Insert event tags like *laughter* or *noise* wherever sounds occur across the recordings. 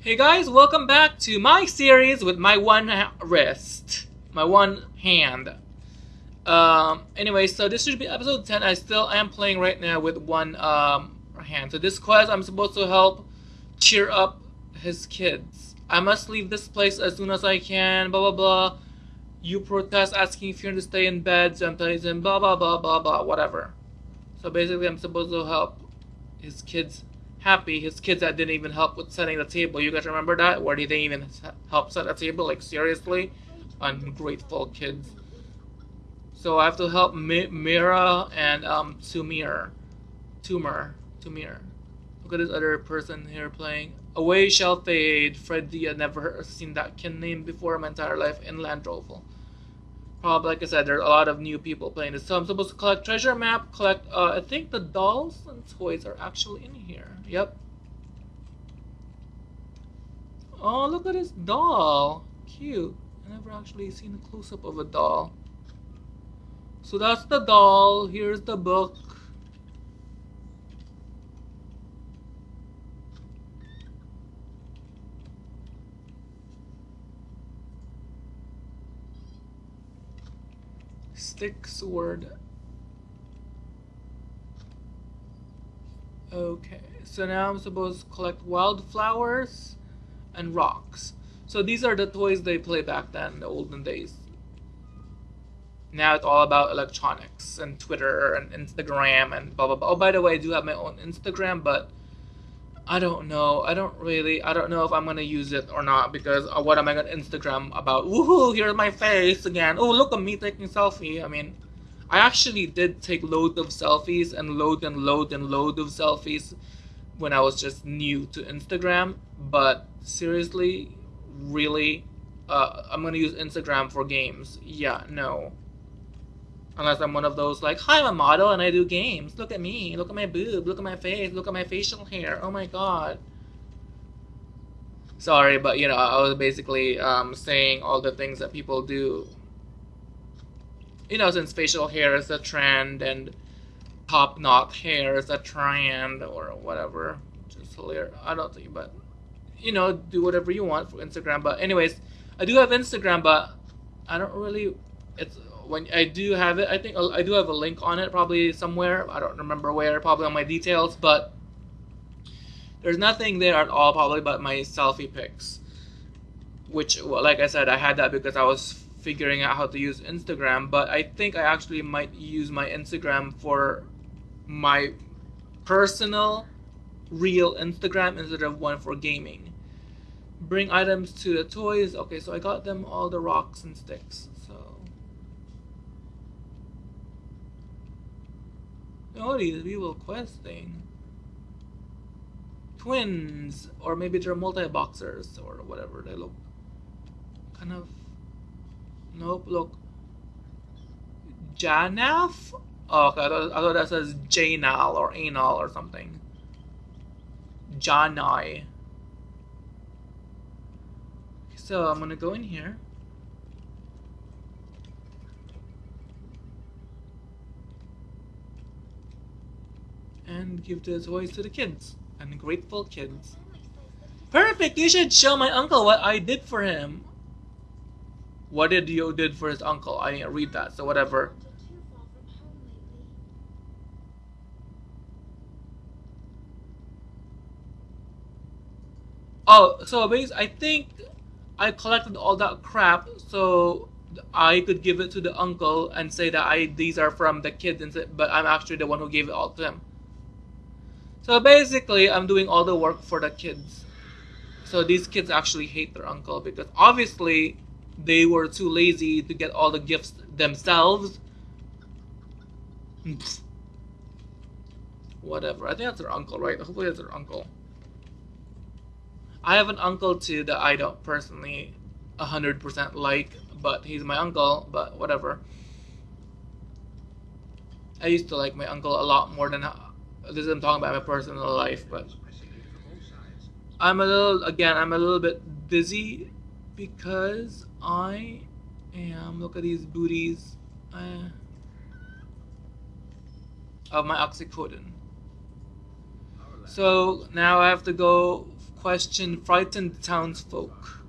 Hey guys, welcome back to my series with my one wrist, my one hand. Um, anyway, so this should be episode 10. I still am playing right now with one um, hand. So this quest, I'm supposed to help cheer up his kids. I must leave this place as soon as I can, blah blah blah. You protest asking if you're to stay in bed, so I'm telling him blah blah blah blah blah, whatever. So basically, I'm supposed to help his kids happy. His kids that didn't even help with setting the table. You guys remember that? Where did they even help set the table? Like, seriously? Ungrateful kids. So I have to help Mi- Mira and um, Tumir. Tumor. Tumir. Look at this other person here playing. Away shall fade. Freddy, I never seen that kin name before in my entire life in Landroval. Probably, like I said, there are a lot of new people playing this. So I'm supposed to collect treasure map, collect, uh, I think the dolls and toys are actually in here. Yep. Oh, look at this doll. Cute. I never actually seen a close-up of a doll. So that's the doll. Here's the book. Stick sword. Okay, so now I'm supposed to collect wildflowers and rocks. So these are the toys they play back then, the olden days. Now it's all about electronics and Twitter and Instagram and blah blah blah. Oh, by the way, I do have my own Instagram, but I don't know. I don't really. I don't know if I'm gonna use it or not because uh, what am I gonna Instagram about? Woohoo! Here's my face again. Oh, look at me taking selfie. I mean, I actually did take loads of selfies and load and load and load of selfies when I was just new to Instagram. But seriously, really, uh, I'm gonna use Instagram for games. Yeah, no. Unless I'm one of those like, hi, I'm a model and I do games. Look at me. Look at my boob. Look at my face. Look at my facial hair. Oh my god. Sorry, but you know, I was basically um, saying all the things that people do. You know, since facial hair is a trend and top knot hair is a trend or whatever. Just hilarious. I don't think, but you know, do whatever you want for Instagram. But anyways, I do have Instagram, but I don't really. It's when I do have it, I think uh, I do have a link on it probably somewhere. I don't remember where, probably on my details, but there's nothing there at all probably but my selfie pics. Which, well, like I said, I had that because I was figuring out how to use Instagram, but I think I actually might use my Instagram for my personal, real Instagram instead of one for gaming. Bring items to the toys. Okay, so I got them all the rocks and sticks. Oh, these people questing. Twins, or maybe they're multi-boxers, or whatever they look. Kind of. Nope, look. Janaf? Oh, okay, I thought, I thought that says Janal or Anal or something. Janai. So I'm gonna go in here. And give the toys to the kids. Ungrateful kids. Perfect! You should show my uncle what I did for him. What did you did for his uncle? I didn't read that, so whatever. Oh, so basically, I think I collected all that crap so I could give it to the uncle and say that I these are from the kids, but I'm actually the one who gave it all to him. So basically, I'm doing all the work for the kids. So these kids actually hate their uncle because obviously they were too lazy to get all the gifts themselves. Whatever. I think that's their uncle, right? Hopefully that's their uncle. I have an uncle too that I don't personally 100% like, but he's my uncle, but whatever. I used to like my uncle a lot more than this is I'm talking about my personal life, but I'm a little again. I'm a little bit busy because I am. Look at these booties. Uh, of my oxycodone. So now I have to go question frightened townsfolk.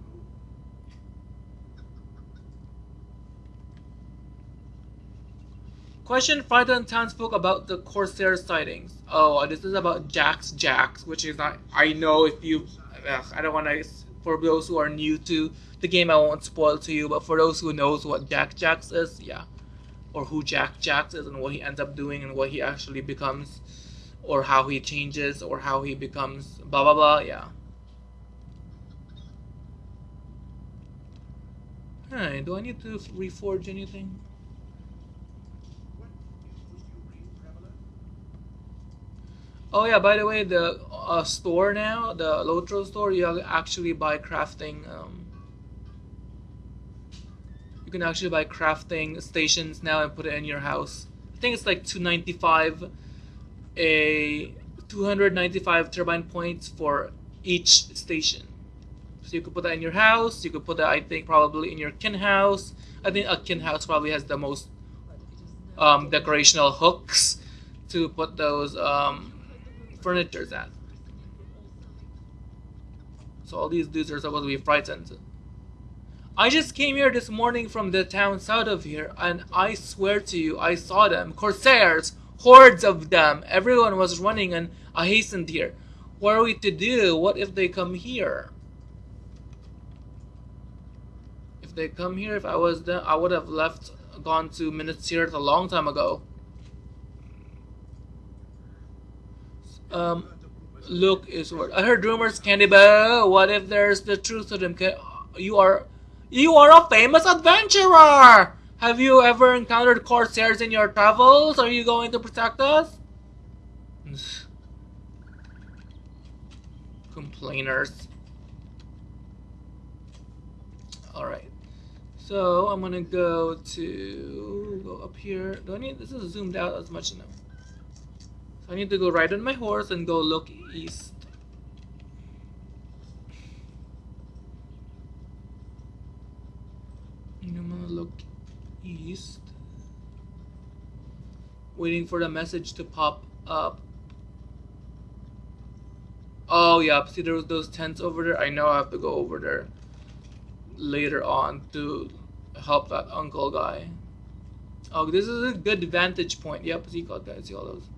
Question Frightened Townsfolk about the Corsair sightings. Oh, this is about Jax Jax, which is not. I know if you. Ugh, I don't want to. For those who are new to the game, I won't spoil to you. But for those who knows what Jack Jax is, yeah, or who Jack Jax is and what he ends up doing and what he actually becomes, or how he changes or how he becomes blah blah blah. Yeah. Hey, do I need to reforge anything? Oh yeah, by the way, the uh, store now, the Lotro store, you actually buy crafting. Um, you can actually buy crafting stations now and put it in your house. I think it's like 295, a 295 turbine points for each station. So you could put that in your house. You could put that, I think, probably in your kin house. I think a kin house probably has the most um, decorational hooks to put those um, furniture's at. So all these dudes are supposed to be frightened. I just came here this morning from the town south of here, and I swear to you, I saw them. Corsairs! Hordes of them! Everyone was running, and I hastened here. What are we to do? What if they come here? If they come here, if I was there, I would have left, gone to Minas Tirith a long time ago. Um, look is what I heard rumors, Candy Bow. What if there's the truth to them? You are, you are a famous adventurer. Have you ever encountered corsairs in your travels? Are you going to protect us? *sighs* Complainers. Alright. So I'm gonna go to go up here. Do I need this is zoomed out as much enough. I need to go ride on my horse and go look east. I'm gonna look east. Waiting for the message to pop up. Oh yeah, see there was those tents over there. I know I have to go over there later on to help that uncle guy. Oh, this is a good vantage point. Yep, see, guys, see all those.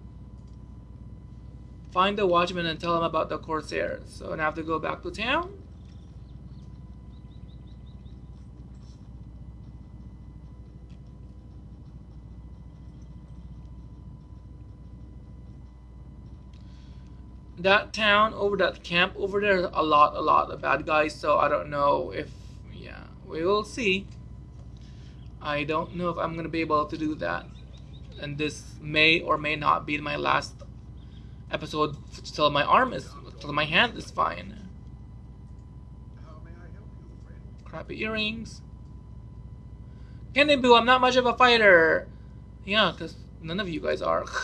Find the watchman and tell him about the Corsairs. So I have to go back to town. That town over that camp over there, a lot, a lot of bad guys. So I don't know if, yeah, we will see. I don't know if I'm gonna be able to do that, and this may or may not be my last episode till my arm is till my hand is fine. Crappy earrings. Candy Boo, I'm not much of a fighter. Yeah, because none of you guys are. *laughs*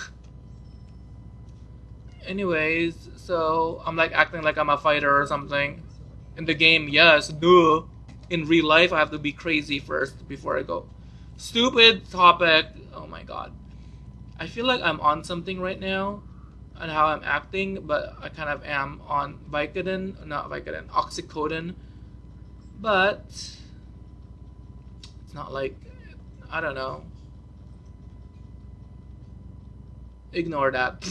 Anyways, so I'm like acting like I'm a fighter or something. In the game, yes, duh. In real life, I have to be crazy first before I go. Stupid topic. Oh my god. I feel like I'm on something right now on how I'm acting, but I kind of am on Vicodin, not Vicodin, oxycodone. But it's not like I don't know. Ignore that.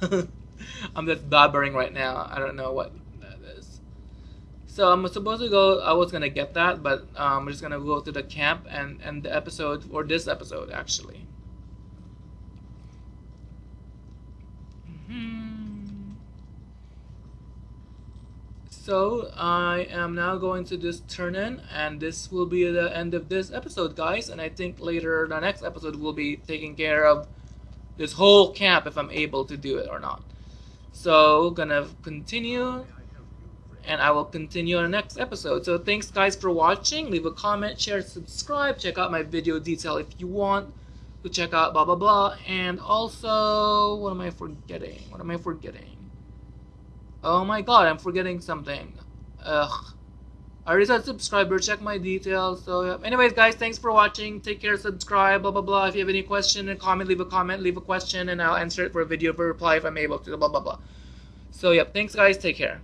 *laughs* I'm just blabbering right now. I don't know what that is. So I'm supposed to go. I was gonna get that, but um, I'm just gonna go to the camp and end the episode or this episode actually. Hmm. So I am now going to just turn in and this will be the end of this episode guys and I think later the next episode will be taking care of this whole camp if I'm able to do it or not. So gonna continue and I will continue on the next episode. So thanks guys for watching. Leave a comment, share, subscribe, check out my video detail if you want to check out blah blah blah and also what am I forgetting? What am I forgetting? Oh my god, I'm forgetting something. Ugh. I already said subscriber, check my details. So, yeah. anyways, guys, thanks for watching. Take care, subscribe, blah, blah, blah. If you have any question and comment, leave a comment, leave a question, and I'll answer it for a video for reply if I'm able to, blah, blah, blah. So, yep, thanks, guys. Take care.